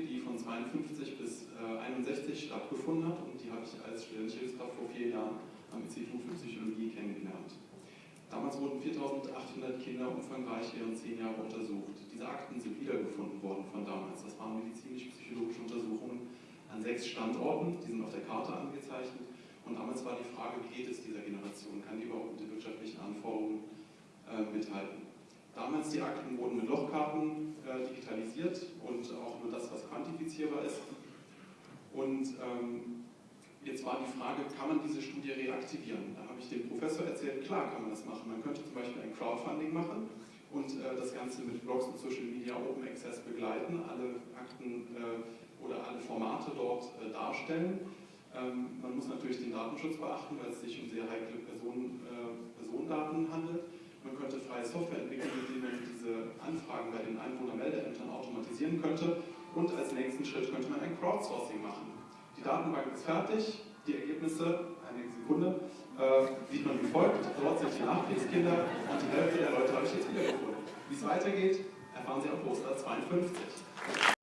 Die von 52 bis äh, 61 stattgefunden hat und die habe ich als studentische Hilfskraft vor vier Jahren am Institut für Psychologie kennengelernt. Damals wurden 4800 Kinder umfangreich während zehn Jahre untersucht. Diese Akten sind wiedergefunden worden von damals. Das waren medizinisch-psychologische Untersuchungen an sechs Standorten, die sind auf der Karte angezeichnet. Und damals war die Frage, wie geht es dieser Generation? Kann die überhaupt mit den wirtschaftlichen Anforderungen äh, mithalten? Damals die Akten wurden mit Lochkarten äh, digitalisiert und auch nur das, was quantifizierbar ist. Und ähm, jetzt war die Frage, kann man diese Studie reaktivieren? Da habe ich dem Professor erzählt, klar kann man das machen. Man könnte zum Beispiel ein Crowdfunding machen und äh, das Ganze mit Blogs und Social Media Open Access begleiten, alle Akten äh, oder alle Formate dort äh, darstellen. Ähm, man muss natürlich den Datenschutz beachten, weil es sich um sehr heikle Personen, äh, Personendaten handelt. Man könnte freie Software entwickeln, mit der man diese Anfragen bei den Einwohnermeldeämtern automatisieren könnte. Und als nächsten Schritt könnte man ein Crowdsourcing machen. Die Datenbank ist fertig, die Ergebnisse, eine Sekunde, äh, sieht man wie folgt. Dort sind die Nachkriegskinder und die Hälfte der Leute habe ich jetzt wiedergefunden. Wie es weitergeht, erfahren Sie auf Poster 52.